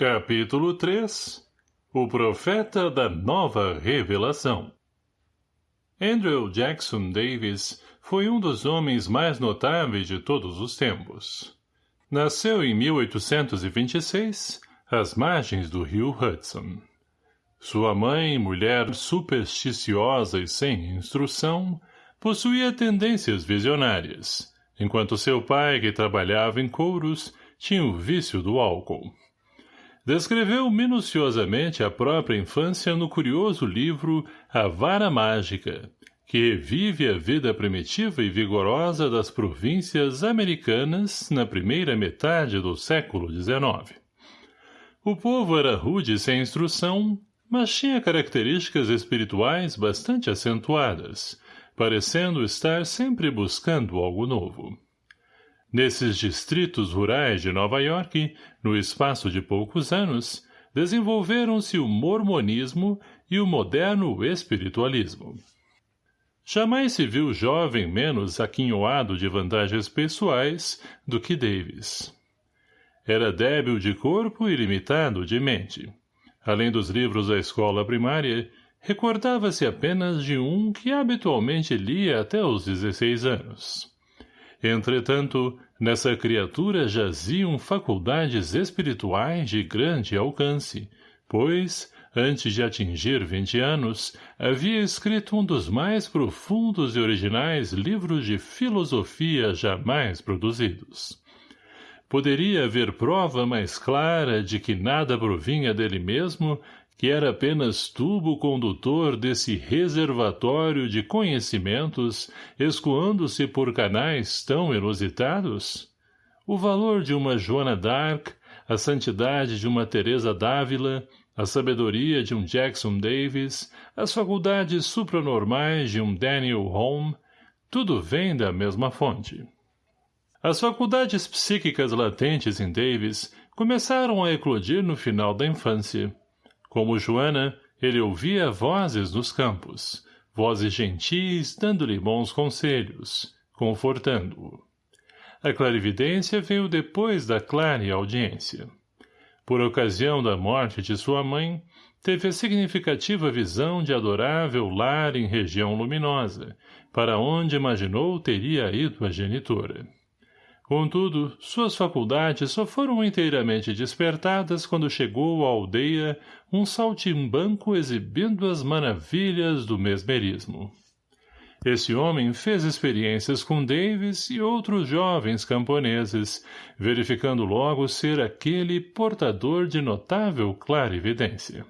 Capítulo 3 O Profeta da Nova Revelação Andrew Jackson Davis foi um dos homens mais notáveis de todos os tempos. Nasceu em 1826, às margens do rio Hudson. Sua mãe, mulher supersticiosa e sem instrução, possuía tendências visionárias, enquanto seu pai, que trabalhava em couros, tinha o vício do álcool. Descreveu minuciosamente a própria infância no curioso livro A Vara Mágica, que revive a vida primitiva e vigorosa das províncias americanas na primeira metade do século XIX. O povo era rude sem instrução, mas tinha características espirituais bastante acentuadas, parecendo estar sempre buscando algo novo. Nesses distritos rurais de Nova York, no espaço de poucos anos, desenvolveram-se o mormonismo e o moderno espiritualismo. Jamais se viu jovem menos aquinhoado de vantagens pessoais do que Davis. Era débil de corpo e limitado de mente. Além dos livros da escola primária, recordava-se apenas de um que habitualmente lia até os 16 anos. Entretanto, nessa criatura jaziam faculdades espirituais de grande alcance, pois, antes de atingir vinte anos, havia escrito um dos mais profundos e originais livros de filosofia jamais produzidos. Poderia haver prova mais clara de que nada provinha dele mesmo que era apenas tubo condutor desse reservatório de conhecimentos, escoando-se por canais tão inusitados? O valor de uma Joana d'Arc, a santidade de uma Teresa d'Ávila, a sabedoria de um Jackson Davis, as faculdades supranormais de um Daniel Home, tudo vem da mesma fonte. As faculdades psíquicas latentes em Davis começaram a eclodir no final da infância. Como Joana, ele ouvia vozes nos campos, vozes gentis dando-lhe bons conselhos, confortando-o. A clarividência veio depois da clara audiência. Por ocasião da morte de sua mãe, teve a significativa visão de adorável lar em região luminosa, para onde imaginou teria ido a genitora. Contudo, suas faculdades só foram inteiramente despertadas quando chegou à aldeia um saltimbanco exibindo as maravilhas do mesmerismo. Esse homem fez experiências com Davis e outros jovens camponeses, verificando logo ser aquele portador de notável clarividência.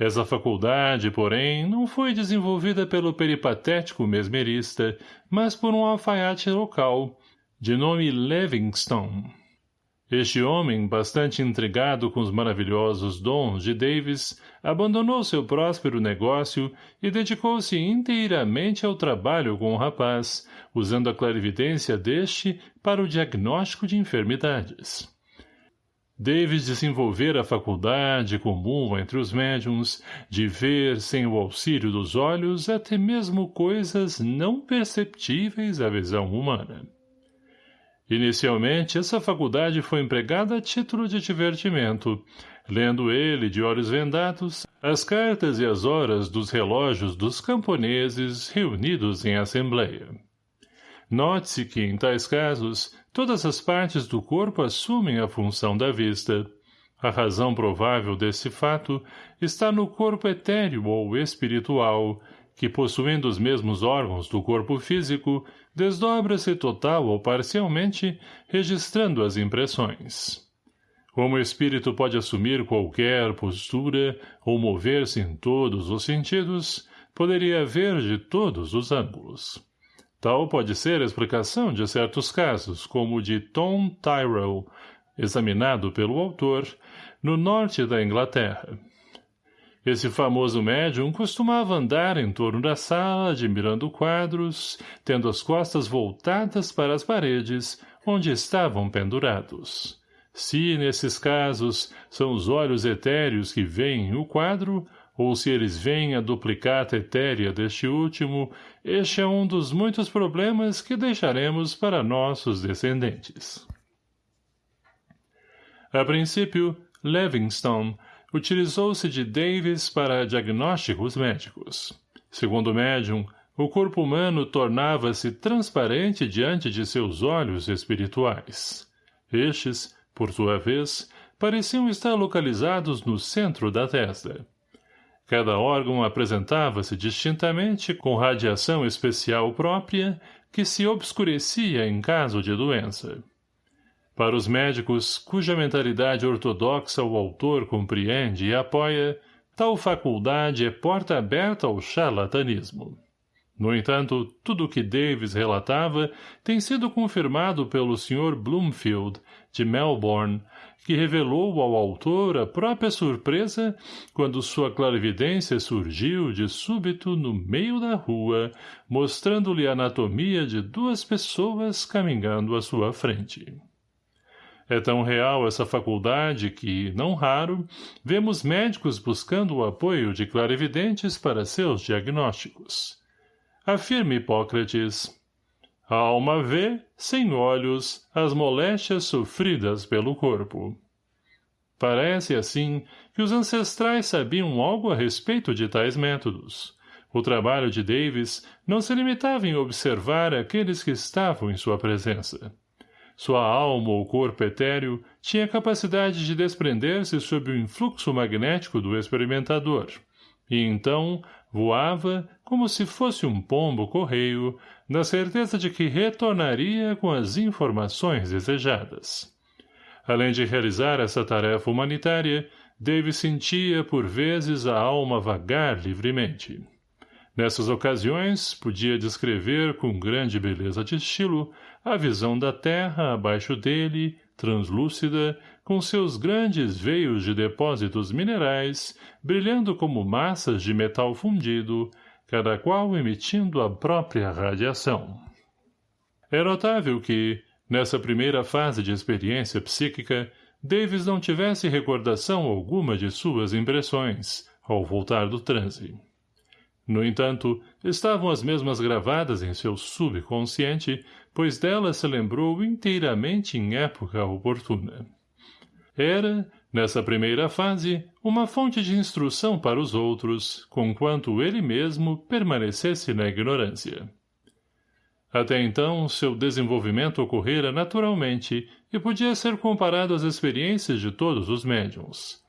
Essa faculdade, porém, não foi desenvolvida pelo peripatético mesmerista, mas por um alfaiate local, de nome Livingston. Este homem, bastante intrigado com os maravilhosos dons de Davis, abandonou seu próspero negócio e dedicou-se inteiramente ao trabalho com o rapaz, usando a clarividência deste para o diagnóstico de enfermidades. Davis desenvolvera a faculdade comum entre os médiums de ver, sem o auxílio dos olhos, até mesmo coisas não perceptíveis à visão humana. Inicialmente, essa faculdade foi empregada a título de divertimento, lendo ele, de olhos vendados, as cartas e as horas dos relógios dos camponeses reunidos em assembleia. Note-se que, em tais casos, todas as partes do corpo assumem a função da vista. A razão provável desse fato está no corpo etéreo ou espiritual, que possuindo os mesmos órgãos do corpo físico, desdobra-se total ou parcialmente, registrando as impressões. Como o espírito pode assumir qualquer postura ou mover-se em todos os sentidos, poderia haver de todos os ângulos. Tal pode ser a explicação de certos casos, como o de Tom Tyrrell, examinado pelo autor, no norte da Inglaterra. Esse famoso médium costumava andar em torno da sala, admirando quadros, tendo as costas voltadas para as paredes, onde estavam pendurados. Se, nesses casos, são os olhos etéreos que veem o quadro, ou se eles veem a duplicata etérea deste último, este é um dos muitos problemas que deixaremos para nossos descendentes. A princípio, Livingstone, utilizou-se de Davis para diagnósticos médicos. Segundo o médium, o corpo humano tornava-se transparente diante de seus olhos espirituais. Estes, por sua vez, pareciam estar localizados no centro da testa. Cada órgão apresentava-se distintamente com radiação especial própria que se obscurecia em caso de doença. Para os médicos, cuja mentalidade ortodoxa o autor compreende e apoia, tal faculdade é porta aberta ao charlatanismo. No entanto, tudo o que Davis relatava tem sido confirmado pelo Sr. Bloomfield, de Melbourne, que revelou ao autor a própria surpresa quando sua clarividência surgiu de súbito no meio da rua, mostrando-lhe a anatomia de duas pessoas caminhando à sua frente. É tão real essa faculdade que, não raro, vemos médicos buscando o apoio de clarividentes para seus diagnósticos. Afirma Hipócrates, a alma vê, sem olhos, as moléstias sofridas pelo corpo. Parece, assim, que os ancestrais sabiam algo a respeito de tais métodos. O trabalho de Davis não se limitava em observar aqueles que estavam em sua presença. Sua alma ou corpo etéreo tinha capacidade de desprender-se sob o influxo magnético do experimentador, e então voava, como se fosse um pombo-correio, na certeza de que retornaria com as informações desejadas. Além de realizar essa tarefa humanitária, Davis sentia, por vezes, a alma vagar livremente. Nessas ocasiões, podia descrever com grande beleza de estilo a visão da terra abaixo dele, translúcida, com seus grandes veios de depósitos minerais, brilhando como massas de metal fundido, cada qual emitindo a própria radiação. É notável que, nessa primeira fase de experiência psíquica, Davis não tivesse recordação alguma de suas impressões, ao voltar do transe. No entanto, estavam as mesmas gravadas em seu subconsciente, pois delas se lembrou inteiramente em época oportuna. Era, nessa primeira fase, uma fonte de instrução para os outros, conquanto ele mesmo permanecesse na ignorância. Até então, seu desenvolvimento ocorrera naturalmente e podia ser comparado às experiências de todos os médiums.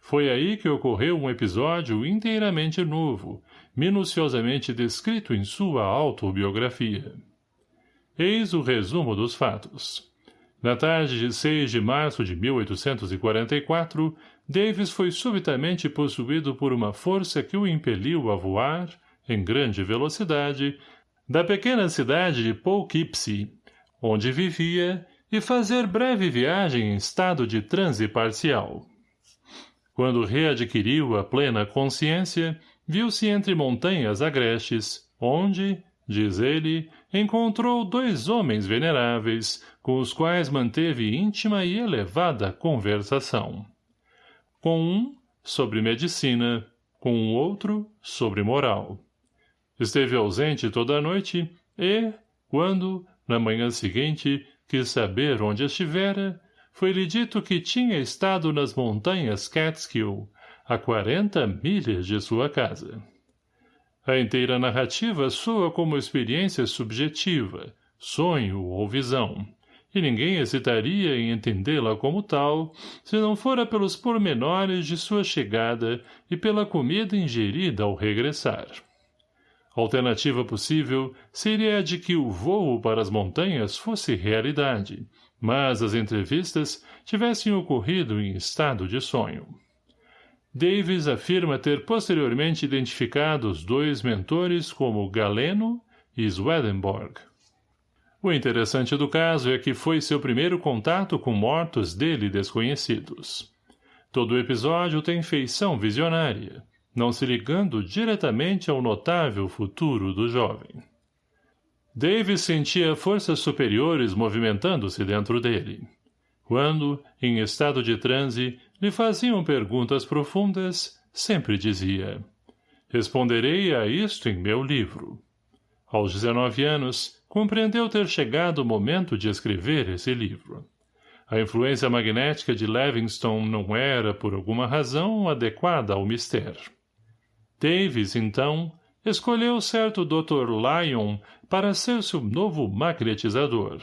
Foi aí que ocorreu um episódio inteiramente novo, minuciosamente descrito em sua autobiografia. Eis o resumo dos fatos. Na tarde de 6 de março de 1844, Davis foi subitamente possuído por uma força que o impeliu a voar, em grande velocidade, da pequena cidade de Poughkeepsie, onde vivia, e fazer breve viagem em estado de transe parcial. Quando readquiriu a plena consciência, viu-se entre montanhas agrestes, onde, diz ele, encontrou dois homens veneráveis, com os quais manteve íntima e elevada conversação. Com um, sobre medicina, com o outro, sobre moral. Esteve ausente toda a noite e, quando, na manhã seguinte, quis saber onde estivera, foi-lhe dito que tinha estado nas montanhas Catskill, a quarenta milhas de sua casa. A inteira narrativa soa como experiência subjetiva, sonho ou visão, e ninguém hesitaria em entendê-la como tal, se não fora pelos pormenores de sua chegada e pela comida ingerida ao regressar. Alternativa possível seria a de que o voo para as montanhas fosse realidade, mas as entrevistas tivessem ocorrido em estado de sonho. Davis afirma ter posteriormente identificado os dois mentores como Galeno e Swedenborg. O interessante do caso é que foi seu primeiro contato com mortos dele desconhecidos. Todo o episódio tem feição visionária, não se ligando diretamente ao notável futuro do jovem. Davis sentia forças superiores movimentando-se dentro dele. Quando, em estado de transe, lhe faziam perguntas profundas, sempre dizia, Responderei a isto em meu livro. Aos 19 anos, compreendeu ter chegado o momento de escrever esse livro. A influência magnética de Livingstone não era, por alguma razão, adequada ao mistério. Davis, então, escolheu certo Dr. Lyon para ser seu novo magnetizador.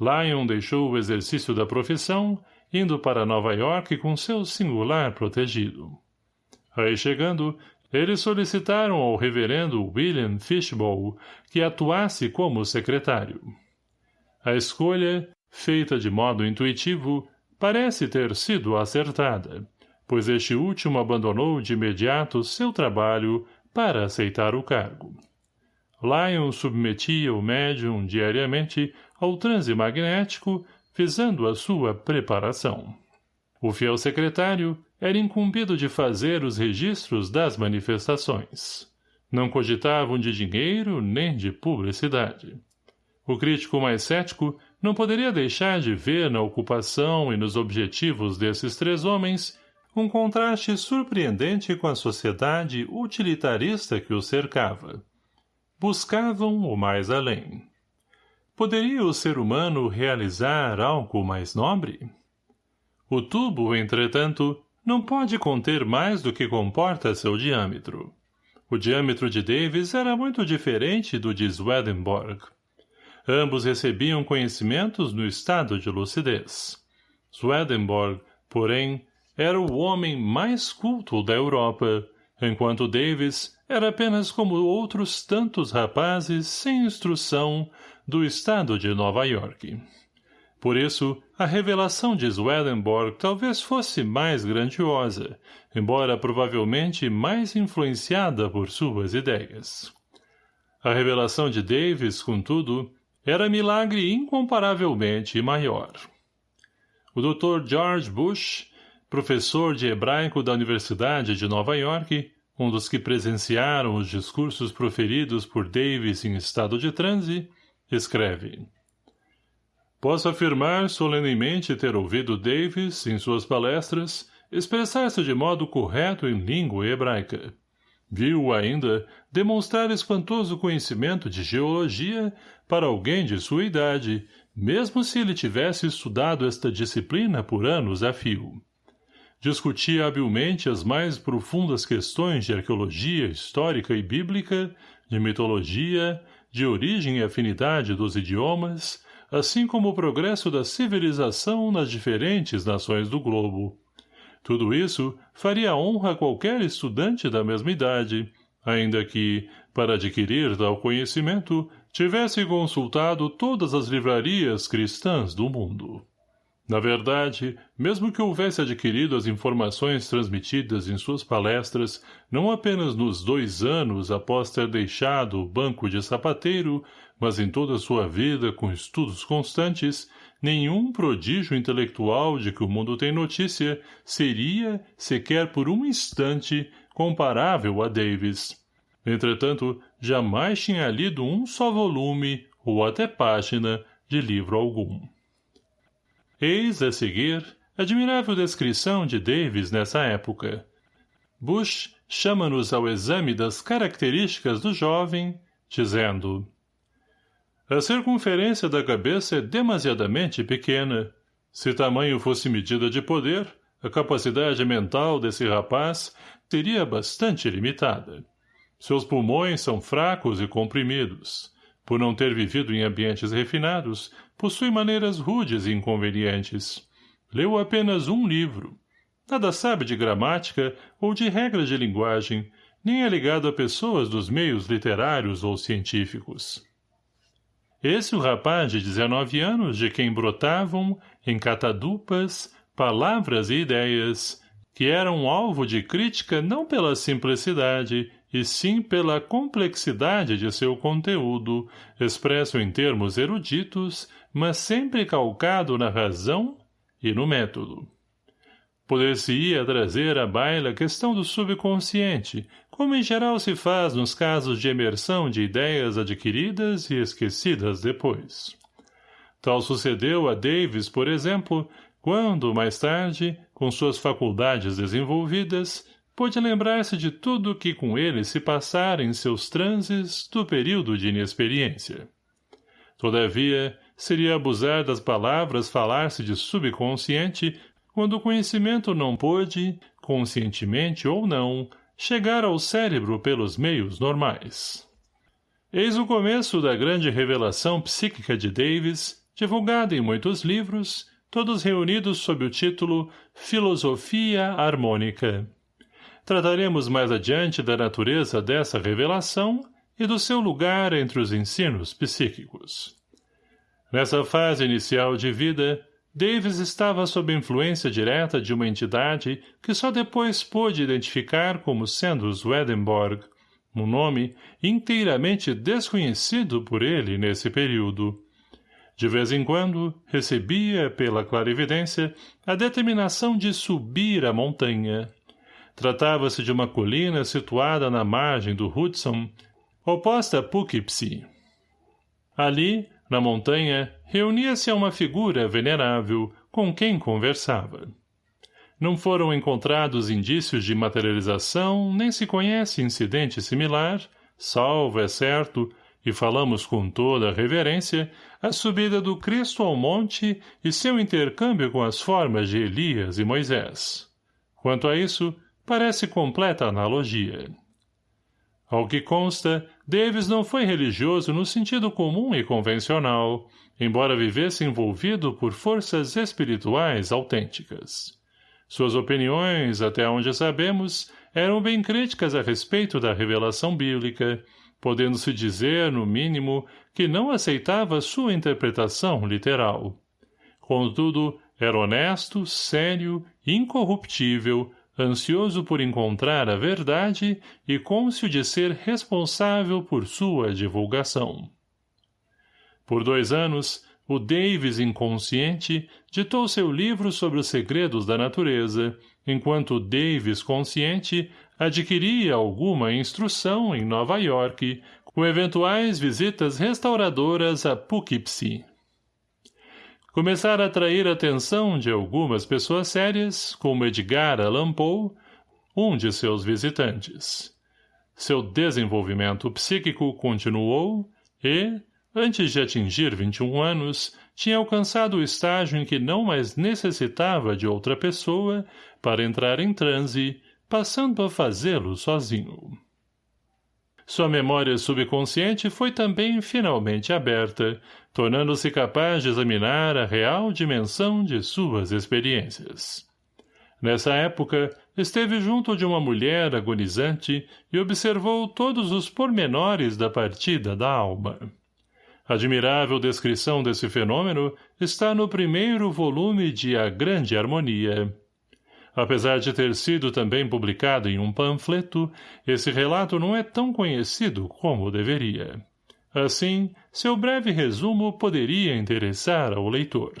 Lyon deixou o exercício da profissão, indo para Nova York com seu singular protegido. Aí chegando, eles solicitaram ao reverendo William Fishbowl que atuasse como secretário. A escolha, feita de modo intuitivo, parece ter sido acertada, pois este último abandonou de imediato seu trabalho para aceitar o cargo. Lyon submetia o médium diariamente ao transe magnético, visando a sua preparação. O fiel secretário era incumbido de fazer os registros das manifestações. Não cogitavam de dinheiro nem de publicidade. O crítico mais cético não poderia deixar de ver na ocupação e nos objetivos desses três homens um contraste surpreendente com a sociedade utilitarista que os cercava. Buscavam o mais além. Poderia o ser humano realizar algo mais nobre? O tubo, entretanto, não pode conter mais do que comporta seu diâmetro. O diâmetro de Davis era muito diferente do de Swedenborg. Ambos recebiam conhecimentos no estado de lucidez. Swedenborg, porém, era o homem mais culto da Europa, enquanto Davis era apenas como outros tantos rapazes sem instrução do estado de Nova York. Por isso, a revelação de Swedenborg talvez fosse mais grandiosa, embora provavelmente mais influenciada por suas ideias. A revelação de Davis, contudo, era milagre incomparavelmente maior. O Dr. George Bush, professor de hebraico da Universidade de Nova York, um dos que presenciaram os discursos proferidos por Davis em estado de transe, escreve Posso afirmar solenemente ter ouvido Davis, em suas palestras, expressar-se de modo correto em língua hebraica. Viu ainda demonstrar espantoso conhecimento de geologia para alguém de sua idade, mesmo se ele tivesse estudado esta disciplina por anos a fio. Discutia habilmente as mais profundas questões de arqueologia histórica e bíblica, de mitologia, de origem e afinidade dos idiomas, assim como o progresso da civilização nas diferentes nações do globo. Tudo isso faria honra a qualquer estudante da mesma idade, ainda que, para adquirir tal conhecimento, tivesse consultado todas as livrarias cristãs do mundo. Na verdade, mesmo que houvesse adquirido as informações transmitidas em suas palestras, não apenas nos dois anos após ter deixado o banco de sapateiro, mas em toda a sua vida com estudos constantes, nenhum prodígio intelectual de que o mundo tem notícia seria, sequer por um instante, comparável a Davis. Entretanto, jamais tinha lido um só volume, ou até página, de livro algum. Eis, a seguir, admirável descrição de Davis nessa época. Bush chama-nos ao exame das características do jovem, dizendo A circunferência da cabeça é demasiadamente pequena. Se tamanho fosse medida de poder, a capacidade mental desse rapaz seria bastante limitada. Seus pulmões são fracos e comprimidos. Por não ter vivido em ambientes refinados, possui maneiras rudes e inconvenientes. Leu apenas um livro. Nada sabe de gramática ou de regras de linguagem, nem é ligado a pessoas dos meios literários ou científicos. Esse o rapaz de 19 anos de quem brotavam, em catadupas, palavras e ideias, que eram alvo de crítica não pela simplicidade, e sim pela complexidade de seu conteúdo, expresso em termos eruditos, mas sempre calcado na razão e no método. Poder-se-ia trazer à baila a questão do subconsciente, como em geral se faz nos casos de emersão de ideias adquiridas e esquecidas depois. Tal sucedeu a Davis, por exemplo, quando, mais tarde, com suas faculdades desenvolvidas, pôde lembrar-se de tudo o que com ele se passara em seus transes do período de inexperiência. Todavia, seria abusar das palavras falar-se de subconsciente quando o conhecimento não pôde, conscientemente ou não, chegar ao cérebro pelos meios normais. Eis o começo da grande revelação psíquica de Davis, divulgada em muitos livros, todos reunidos sob o título Filosofia Harmônica. Trataremos mais adiante da natureza dessa revelação e do seu lugar entre os ensinos psíquicos. Nessa fase inicial de vida, Davis estava sob influência direta de uma entidade que só depois pôde identificar como sendo Swedenborg, um nome inteiramente desconhecido por ele nesse período. De vez em quando, recebia, pela clarividência, a determinação de subir a montanha. Tratava-se de uma colina situada na margem do Hudson, oposta a Poughkeepsie. Ali, na montanha, reunia-se a uma figura venerável, com quem conversava. Não foram encontrados indícios de materialização, nem se conhece incidente similar, salvo, é certo, e falamos com toda a reverência, a subida do Cristo ao monte e seu intercâmbio com as formas de Elias e Moisés. Quanto a isso, parece completa analogia. Ao que consta, Davis não foi religioso no sentido comum e convencional, embora vivesse envolvido por forças espirituais autênticas. Suas opiniões, até onde sabemos, eram bem críticas a respeito da revelação bíblica, podendo-se dizer, no mínimo, que não aceitava sua interpretação literal. Contudo, era honesto, sério, incorruptível, ansioso por encontrar a verdade e cônscio de ser responsável por sua divulgação. Por dois anos, o Davis inconsciente ditou seu livro sobre os segredos da natureza, enquanto o Davis consciente adquiria alguma instrução em Nova York, com eventuais visitas restauradoras a Poughkeepsie começar a atrair a atenção de algumas pessoas sérias, como Edgar Allan Poe, um de seus visitantes. Seu desenvolvimento psíquico continuou e, antes de atingir 21 anos, tinha alcançado o estágio em que não mais necessitava de outra pessoa para entrar em transe, passando a fazê-lo sozinho. Sua memória subconsciente foi também finalmente aberta, tornando-se capaz de examinar a real dimensão de suas experiências. Nessa época, esteve junto de uma mulher agonizante e observou todos os pormenores da partida da alma. Admirável descrição desse fenômeno está no primeiro volume de A Grande Harmonia, Apesar de ter sido também publicado em um panfleto, esse relato não é tão conhecido como deveria. Assim, seu breve resumo poderia interessar ao leitor.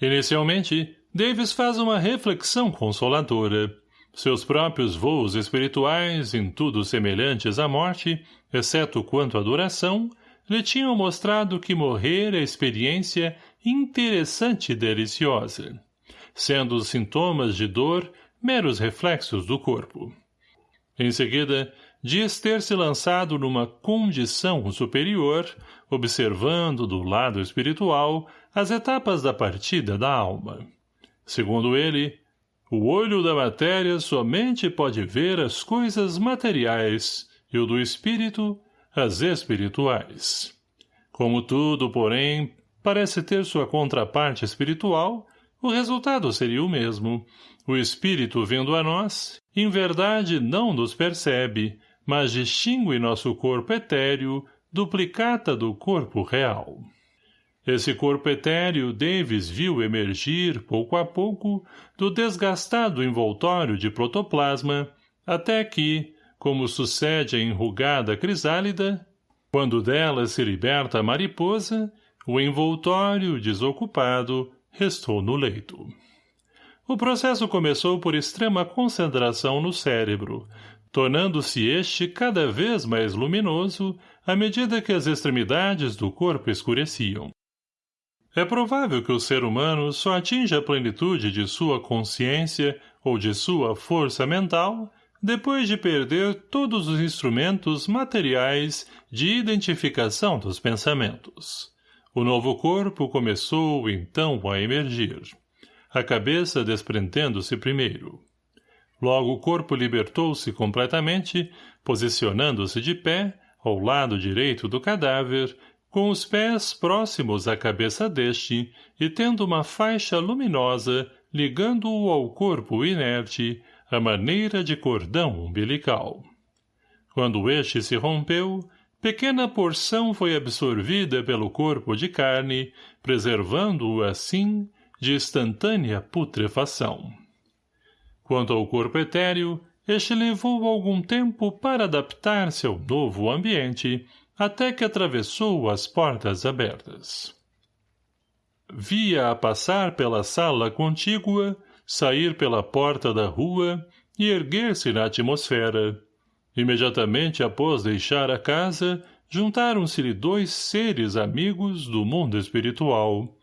Inicialmente, Davis faz uma reflexão consoladora. Seus próprios voos espirituais, em tudo semelhantes à morte, exceto quanto à duração, lhe tinham mostrado que morrer é experiência interessante e deliciosa sendo os sintomas de dor meros reflexos do corpo. Em seguida, diz ter se lançado numa condição superior, observando do lado espiritual as etapas da partida da alma. Segundo ele, o olho da matéria somente pode ver as coisas materiais e o do espírito as espirituais. Como tudo, porém, parece ter sua contraparte espiritual, o resultado seria o mesmo. O espírito, vindo a nós, em verdade não nos percebe, mas distingue nosso corpo etéreo, duplicata do corpo real. Esse corpo etéreo Davis viu emergir, pouco a pouco, do desgastado envoltório de protoplasma, até que, como sucede a enrugada crisálida, quando dela se liberta a mariposa, o envoltório, desocupado, restou no leito. O processo começou por extrema concentração no cérebro, tornando-se este cada vez mais luminoso à medida que as extremidades do corpo escureciam. É provável que o ser humano só atinja a plenitude de sua consciência ou de sua força mental depois de perder todos os instrumentos materiais de identificação dos pensamentos O novo corpo começou, então, a emergir. A cabeça desprendendo-se primeiro. Logo o corpo libertou-se completamente, posicionando-se de pé, ao lado direito do cadáver, com os pés próximos à cabeça deste e tendo uma faixa luminosa ligando-o ao corpo inerte, à maneira de cordão umbilical. Quando este se rompeu, pequena porção foi absorvida pelo corpo de carne, preservando-o, assim, de instantânea putrefação. Quanto ao corpo etéreo, este levou algum tempo para adaptar-se ao novo ambiente, até que atravessou as portas abertas. Via-a passar pela sala contígua, sair pela porta da rua e erguer-se na atmosfera. Imediatamente após deixar a casa, juntaram-se-lhe dois seres amigos do mundo espiritual.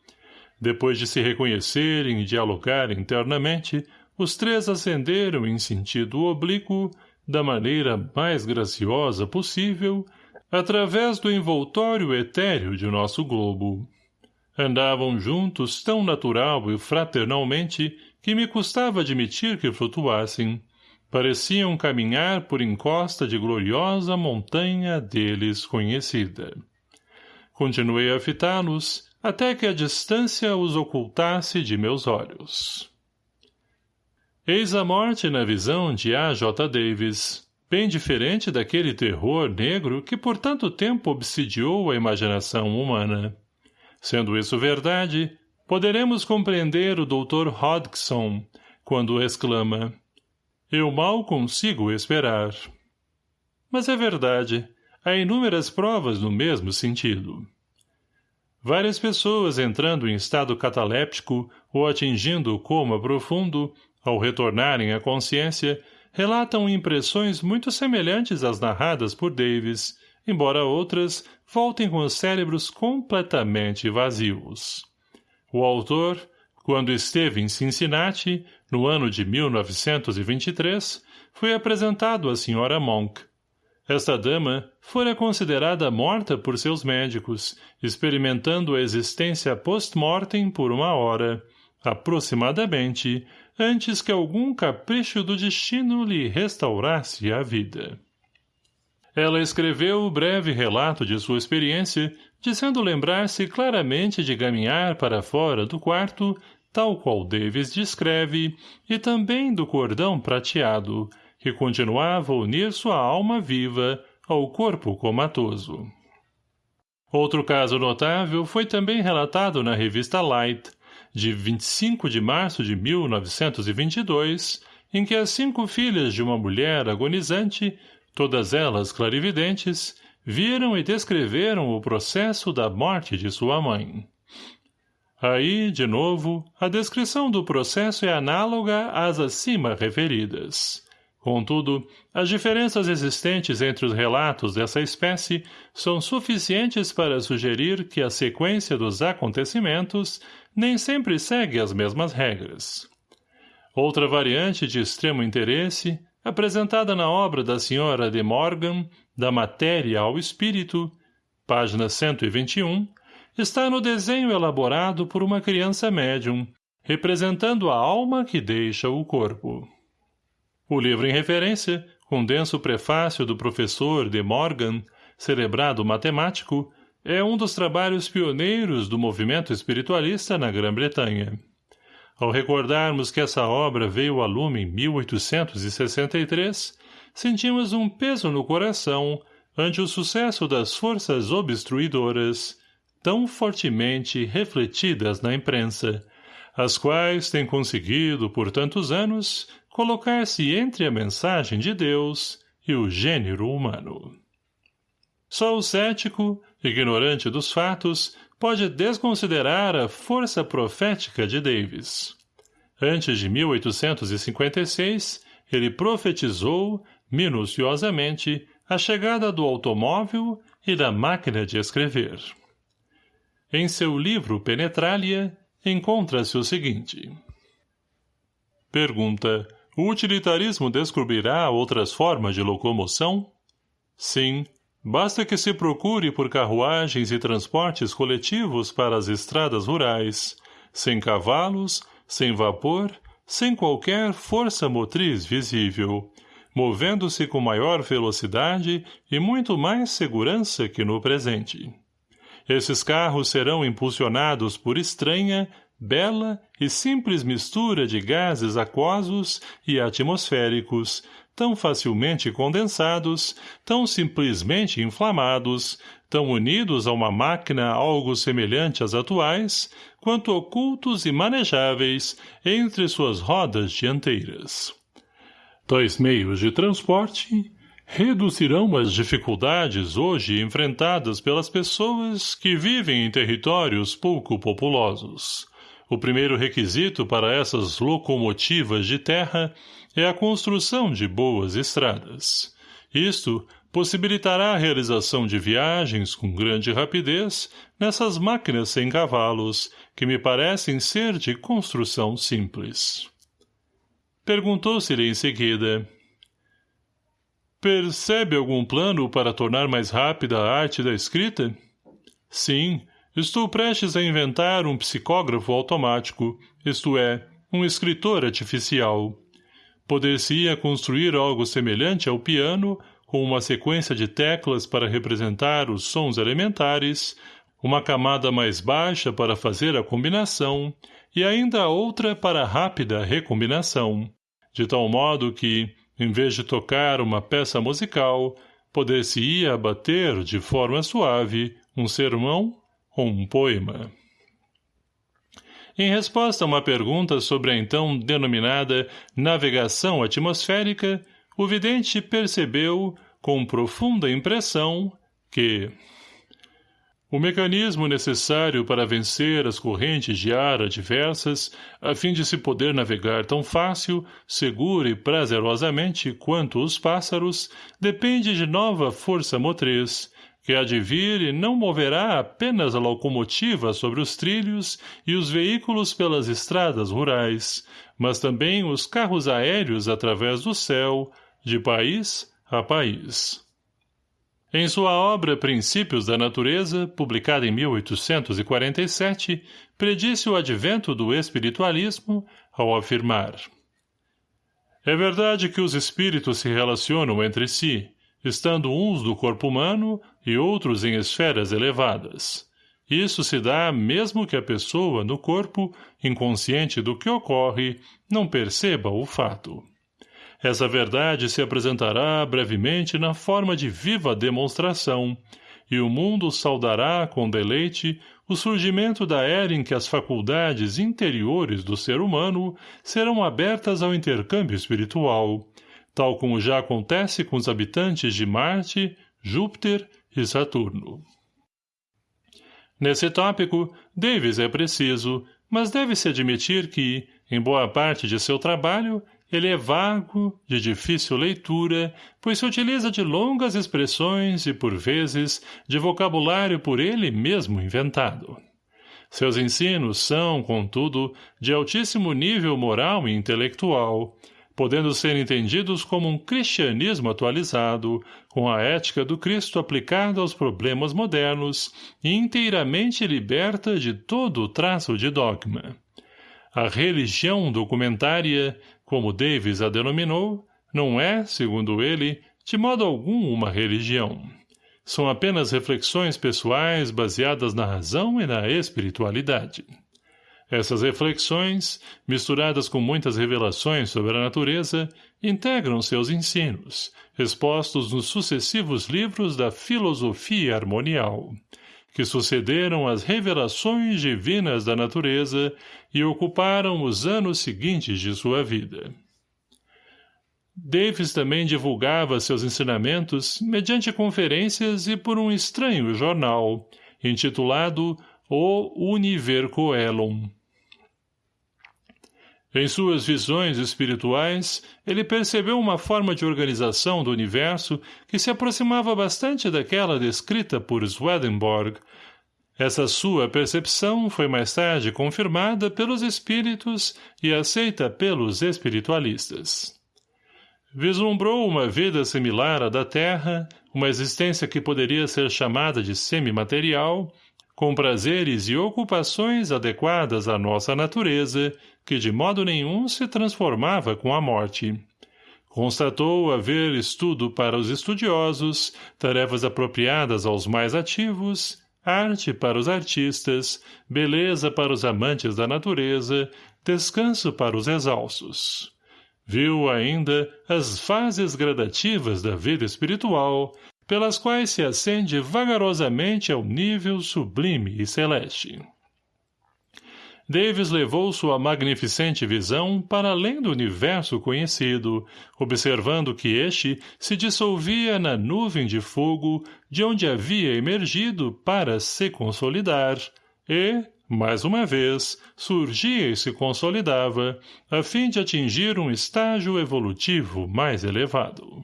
Depois de se reconhecerem e dialogar internamente, os três ascenderam em sentido oblíquo, da maneira mais graciosa possível, através do envoltório etéreo de nosso globo. Andavam juntos tão natural e fraternalmente que me custava admitir que flutuassem. Pareciam caminhar por encosta de gloriosa montanha deles conhecida. Continuei a fitá-los, até que a distância os ocultasse de meus olhos. Eis a morte na visão de A. J. Davis, bem diferente daquele terror negro que por tanto tempo obsidiou a imaginação humana. Sendo isso verdade, poderemos compreender o Dr. Hodgson quando exclama Eu mal consigo esperar. Mas é verdade, há inúmeras provas no mesmo sentido. Várias pessoas entrando em estado cataléptico ou atingindo o coma profundo ao retornarem à consciência, relatam impressões muito semelhantes às narradas por Davis, embora outras voltem com os cérebros completamente vazios. O autor, quando esteve em Cincinnati, no ano de 1923, foi apresentado à Sra. Monk. Esta dama fora considerada morta por seus médicos, experimentando a existência post-mortem por uma hora, aproximadamente, antes que algum capricho do destino lhe restaurasse a vida. Ela escreveu o breve relato de sua experiência, dizendo lembrar-se claramente de caminhar para fora do quarto, tal qual Davis descreve, e também do cordão prateado, que continuava a unir sua alma viva ao corpo comatoso. Outro caso notável foi também relatado na revista Light, de 25 de março de 1922, em que as cinco filhas de uma mulher agonizante, todas elas clarividentes, viram e descreveram o processo da morte de sua mãe. Aí, de novo, a descrição do processo é análoga às acima referidas. Contudo, as diferenças existentes entre os relatos dessa espécie são suficientes para sugerir que a sequência dos acontecimentos nem sempre segue as mesmas regras. Outra variante de extremo interesse, apresentada na obra da Sra. de Morgan, Da Matéria ao Espírito, página 121, está no desenho elaborado por uma criança médium, representando a alma que deixa o corpo. O livro em referência, com denso prefácio do professor de Morgan, celebrado matemático, é um dos trabalhos pioneiros do movimento espiritualista na Grã-Bretanha. Ao recordarmos que essa obra veio a lume em 1863, sentimos um peso no coração ante o sucesso das forças obstruidoras, tão fortemente refletidas na imprensa, as quais têm conseguido, por tantos anos, colocar-se entre a mensagem de Deus e o gênero humano. Só o cético, ignorante dos fatos, pode desconsiderar a força profética de Davis. Antes de 1856, ele profetizou, minuciosamente, a chegada do automóvel e da máquina de escrever. Em seu livro Penetralia, encontra-se o seguinte. Pergunta. O utilitarismo descobrirá outras formas de locomoção? Sim, Basta que se procure por carruagens e transportes coletivos para as estradas rurais, sem cavalos, sem vapor, sem qualquer força motriz visível, movendo-se com maior velocidade e muito mais segurança que no presente. Esses carros serão impulsionados por estranha, bela e simples mistura de gases aquosos e atmosféricos, tão facilmente condensados, tão simplesmente inflamados, tão unidos a uma máquina algo semelhante às atuais, quanto ocultos e manejáveis entre suas rodas dianteiras. Tais meios de transporte reduzirão as dificuldades hoje enfrentadas pelas pessoas que vivem em territórios pouco populosos. O primeiro requisito para essas locomotivas de terra é a construção de boas estradas. Isto possibilitará a realização de viagens com grande rapidez nessas máquinas sem cavalos, que me parecem ser de construção simples. Perguntou-se-lhe em seguida. Percebe algum plano para tornar mais rápida a arte da escrita? Sim, estou prestes a inventar um psicógrafo automático, isto é, um escritor artificial. Poder-se-ia construir algo semelhante ao piano, com uma sequência de teclas para representar os sons elementares, uma camada mais baixa para fazer a combinação e ainda outra para rápida recombinação, de tal modo que, em vez de tocar uma peça musical, poder-se-ia abater de forma suave um sermão ou um poema. Em resposta a uma pergunta sobre a então denominada navegação atmosférica, o vidente percebeu, com profunda impressão, que o mecanismo necessário para vencer as correntes de ar adversas, a fim de se poder navegar tão fácil, segura e prazerosamente quanto os pássaros, depende de nova força motriz, que há de vir e não moverá apenas a locomotiva sobre os trilhos e os veículos pelas estradas rurais, mas também os carros aéreos através do céu, de país a país. Em sua obra Princípios da Natureza, publicada em 1847, predisse o advento do espiritualismo ao afirmar É verdade que os espíritos se relacionam entre si, estando uns do corpo humano e outros em esferas elevadas. Isso se dá mesmo que a pessoa, no corpo, inconsciente do que ocorre, não perceba o fato. Essa verdade se apresentará brevemente na forma de viva demonstração, e o mundo saudará com deleite o surgimento da era em que as faculdades interiores do ser humano serão abertas ao intercâmbio espiritual, tal como já acontece com os habitantes de Marte, Júpiter e Saturno. Nesse tópico, Davis é preciso, mas deve-se admitir que, em boa parte de seu trabalho, ele é vago, de difícil leitura, pois se utiliza de longas expressões e, por vezes, de vocabulário por ele mesmo inventado. Seus ensinos são, contudo, de altíssimo nível moral e intelectual, podendo ser entendidos como um cristianismo atualizado, com a ética do Cristo aplicada aos problemas modernos e inteiramente liberta de todo o traço de dogma. A religião documentária, como Davis a denominou, não é, segundo ele, de modo algum uma religião. São apenas reflexões pessoais baseadas na razão e na espiritualidade. Essas reflexões, misturadas com muitas revelações sobre a natureza, integram seus ensinos, expostos nos sucessivos livros da filosofia harmonial, que sucederam às revelações divinas da natureza e ocuparam os anos seguintes de sua vida. Davis também divulgava seus ensinamentos mediante conferências e por um estranho jornal, intitulado O Univer Coelum, em suas visões espirituais, ele percebeu uma forma de organização do universo que se aproximava bastante daquela descrita por Swedenborg. Essa sua percepção foi mais tarde confirmada pelos espíritos e aceita pelos espiritualistas. Vislumbrou uma vida similar à da Terra, uma existência que poderia ser chamada de semimaterial, com prazeres e ocupações adequadas à nossa natureza, que de modo nenhum se transformava com a morte. Constatou haver estudo para os estudiosos, tarefas apropriadas aos mais ativos, arte para os artistas, beleza para os amantes da natureza, descanso para os exaustos. Viu ainda as fases gradativas da vida espiritual, pelas quais se ascende vagarosamente ao nível sublime e celeste. Davis levou sua magnificente visão para além do universo conhecido, observando que este se dissolvia na nuvem de fogo de onde havia emergido para se consolidar, e, mais uma vez, surgia e se consolidava, a fim de atingir um estágio evolutivo mais elevado.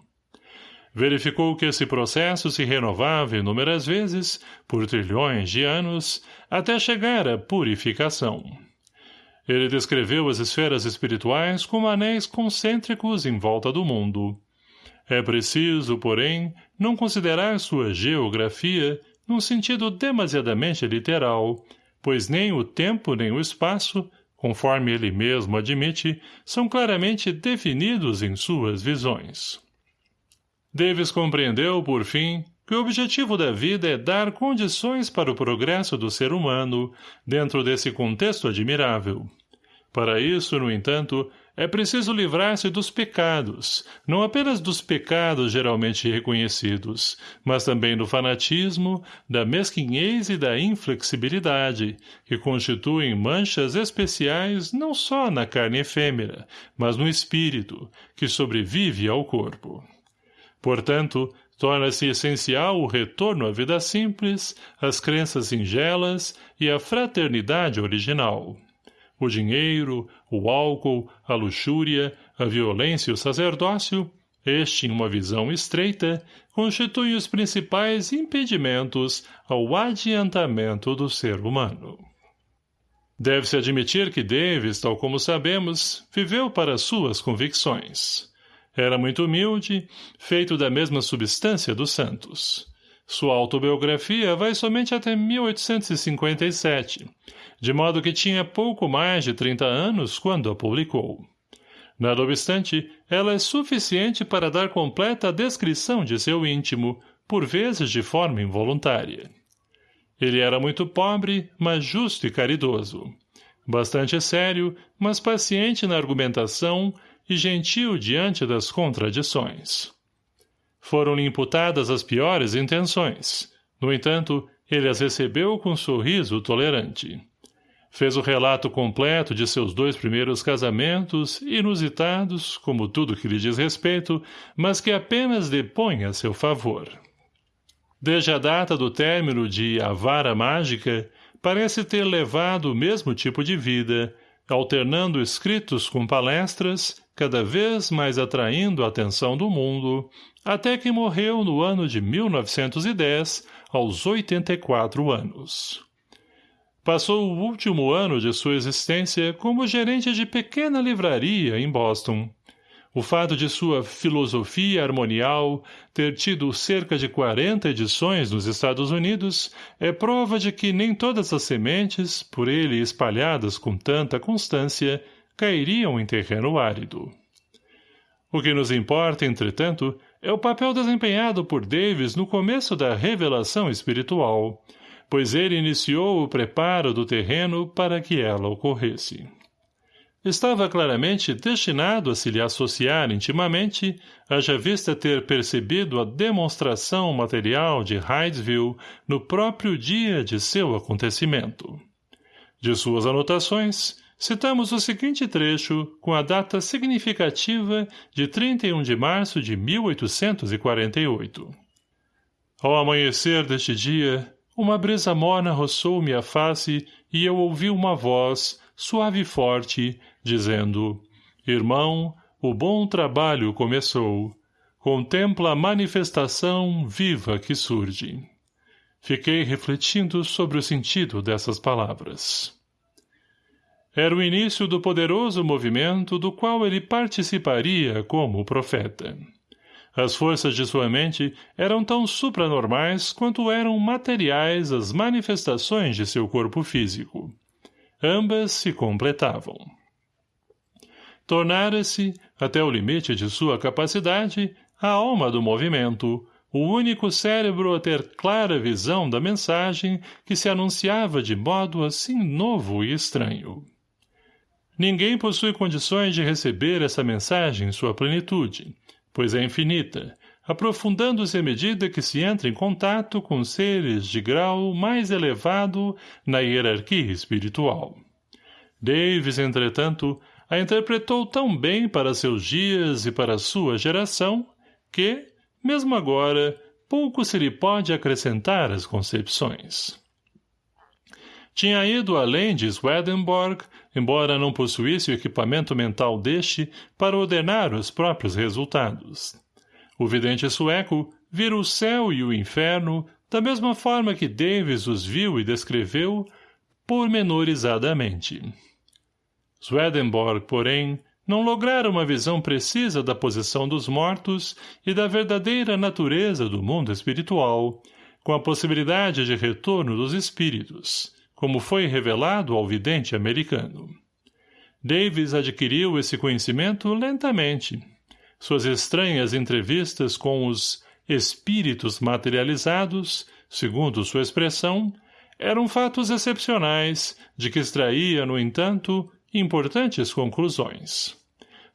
Verificou que esse processo se renovava inúmeras vezes, por trilhões de anos, até chegar à purificação. Ele descreveu as esferas espirituais como anéis concêntricos em volta do mundo. É preciso, porém, não considerar sua geografia num sentido demasiadamente literal, pois nem o tempo nem o espaço, conforme ele mesmo admite, são claramente definidos em suas visões. Davis compreendeu, por fim, que o objetivo da vida é dar condições para o progresso do ser humano dentro desse contexto admirável. Para isso, no entanto, é preciso livrar-se dos pecados, não apenas dos pecados geralmente reconhecidos, mas também do fanatismo, da mesquinhez e da inflexibilidade, que constituem manchas especiais não só na carne efêmera, mas no espírito, que sobrevive ao corpo. Portanto, torna-se essencial o retorno à vida simples, às crenças singelas e à fraternidade original. O dinheiro, o álcool, a luxúria, a violência e o sacerdócio, este, em uma visão estreita, constituem os principais impedimentos ao adiantamento do ser humano. Deve-se admitir que Davis, tal como sabemos, viveu para suas convicções. Era muito humilde, feito da mesma substância dos santos. Sua autobiografia vai somente até 1857, de modo que tinha pouco mais de 30 anos quando a publicou. Nada obstante, ela é suficiente para dar completa descrição de seu íntimo, por vezes de forma involuntária. Ele era muito pobre, mas justo e caridoso. Bastante sério, mas paciente na argumentação e gentil diante das contradições. Foram-lhe imputadas as piores intenções. No entanto, ele as recebeu com um sorriso tolerante. Fez o relato completo de seus dois primeiros casamentos, inusitados, como tudo que lhe diz respeito, mas que apenas depõe a seu favor. Desde a data do término de A Vara Mágica, parece ter levado o mesmo tipo de vida, alternando escritos com palestras, cada vez mais atraindo a atenção do mundo, até que morreu no ano de 1910, aos 84 anos. Passou o último ano de sua existência como gerente de pequena livraria em Boston. O fato de sua filosofia harmonial ter tido cerca de 40 edições nos Estados Unidos é prova de que nem todas as sementes, por ele espalhadas com tanta constância, cairiam em terreno árido. O que nos importa, entretanto, é o papel desempenhado por Davis no começo da revelação espiritual, pois ele iniciou o preparo do terreno para que ela ocorresse. Estava claramente destinado a se lhe associar intimamente, haja vista ter percebido a demonstração material de Hydesville no próprio dia de seu acontecimento. De suas anotações, citamos o seguinte trecho com a data significativa de 31 de março de 1848. Ao amanhecer deste dia, uma brisa morna roçou-me a face e eu ouvi uma voz, suave e forte, dizendo, Irmão, o bom trabalho começou. Contempla a manifestação viva que surge. Fiquei refletindo sobre o sentido dessas palavras. Era o início do poderoso movimento do qual ele participaria como profeta. As forças de sua mente eram tão supranormais quanto eram materiais as manifestações de seu corpo físico. Ambas se completavam. Tornara-se, até o limite de sua capacidade, a alma do movimento, o único cérebro a ter clara visão da mensagem que se anunciava de modo assim novo e estranho. Ninguém possui condições de receber essa mensagem em sua plenitude, pois é infinita, aprofundando-se à medida que se entra em contato com seres de grau mais elevado na hierarquia espiritual. Davis, entretanto, a interpretou tão bem para seus dias e para sua geração que, mesmo agora, pouco se lhe pode acrescentar às concepções. Tinha ido além de Swedenborg, embora não possuísse o equipamento mental deste para ordenar os próprios resultados. O vidente sueco vira o céu e o inferno da mesma forma que Davis os viu e descreveu pormenorizadamente. Swedenborg, porém, não lograra uma visão precisa da posição dos mortos e da verdadeira natureza do mundo espiritual, com a possibilidade de retorno dos espíritos, como foi revelado ao vidente americano. Davis adquiriu esse conhecimento lentamente. Suas estranhas entrevistas com os espíritos materializados, segundo sua expressão, eram fatos excepcionais, de que extraía, no entanto, importantes conclusões.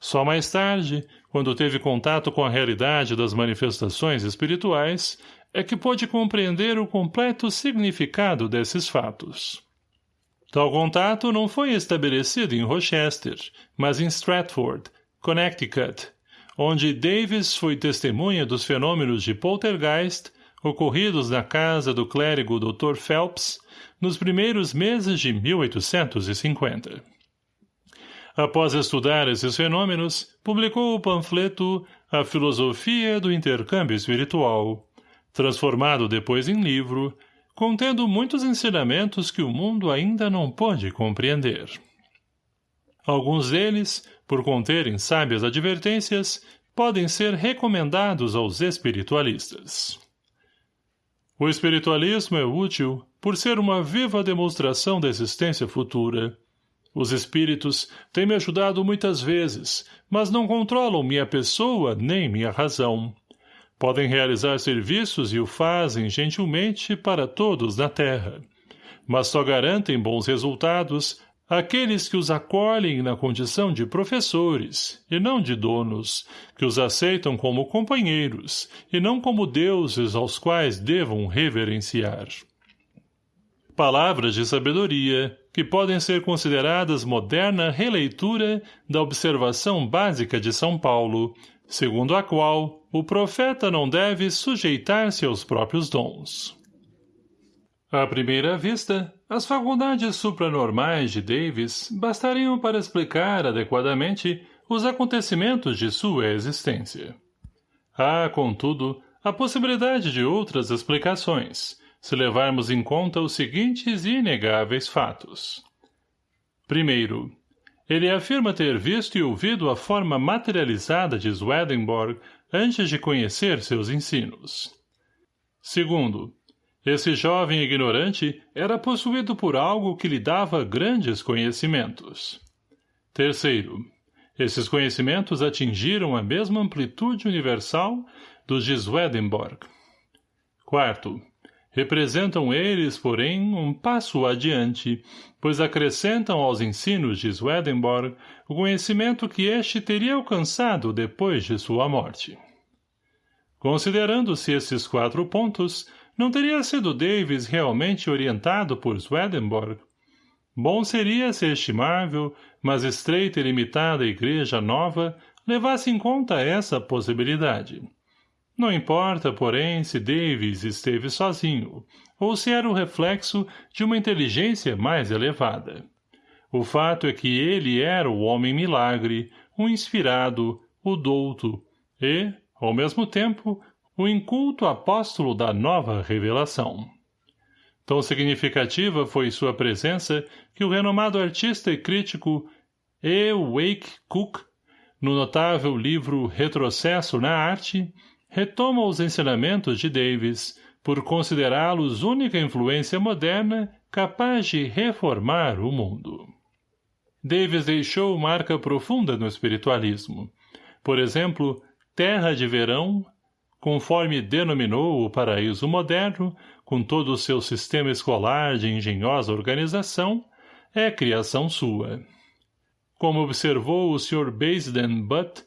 Só mais tarde, quando teve contato com a realidade das manifestações espirituais, é que pôde compreender o completo significado desses fatos. Tal contato não foi estabelecido em Rochester, mas em Stratford, Connecticut, onde Davis foi testemunha dos fenômenos de poltergeist ocorridos na casa do clérigo Dr. Phelps nos primeiros meses de 1850. Após estudar esses fenômenos, publicou o panfleto A Filosofia do Intercâmbio Espiritual, transformado depois em livro, contendo muitos ensinamentos que o mundo ainda não pode compreender. Alguns deles, por conterem sábias advertências, podem ser recomendados aos espiritualistas. O espiritualismo é útil por ser uma viva demonstração da existência futura, os espíritos têm me ajudado muitas vezes, mas não controlam minha pessoa nem minha razão. Podem realizar serviços e o fazem gentilmente para todos na terra. Mas só garantem bons resultados aqueles que os acolhem na condição de professores, e não de donos, que os aceitam como companheiros, e não como deuses aos quais devam reverenciar. Palavras de sabedoria, que podem ser consideradas moderna releitura da observação básica de São Paulo, segundo a qual o profeta não deve sujeitar-se aos próprios dons. À primeira vista, as faculdades supranormais de Davis bastariam para explicar adequadamente os acontecimentos de sua existência. Há, contudo, a possibilidade de outras explicações, se levarmos em conta os seguintes e inegáveis fatos. Primeiro, ele afirma ter visto e ouvido a forma materializada de Swedenborg antes de conhecer seus ensinos. Segundo, esse jovem ignorante era possuído por algo que lhe dava grandes conhecimentos. Terceiro, esses conhecimentos atingiram a mesma amplitude universal dos de Swedenborg. Quarto, Representam eles, porém, um passo adiante, pois acrescentam aos ensinos de Swedenborg o conhecimento que este teria alcançado depois de sua morte. Considerando-se esses quatro pontos, não teria sido Davis realmente orientado por Swedenborg? Bom seria se estimável, mas estreita e limitada igreja nova levasse em conta essa possibilidade. Não importa, porém, se Davis esteve sozinho, ou se era o reflexo de uma inteligência mais elevada. O fato é que ele era o homem milagre, o inspirado, o douto, e, ao mesmo tempo, o inculto apóstolo da nova revelação. Tão significativa foi sua presença que o renomado artista e crítico E. Wake Cook no notável livro Retrocesso na Arte, retoma os ensinamentos de Davis, por considerá-los única influência moderna capaz de reformar o mundo. Davis deixou marca profunda no espiritualismo. Por exemplo, Terra de Verão, conforme denominou o paraíso moderno, com todo o seu sistema escolar de engenhosa organização, é criação sua. Como observou o Sr. Basden Butt,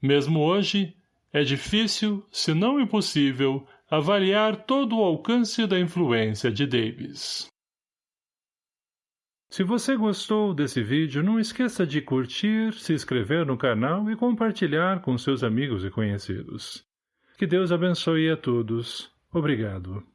mesmo hoje, é difícil, se não impossível, avaliar todo o alcance da influência de Davis. Se você gostou desse vídeo, não esqueça de curtir, se inscrever no canal e compartilhar com seus amigos e conhecidos. Que Deus abençoe a todos. Obrigado.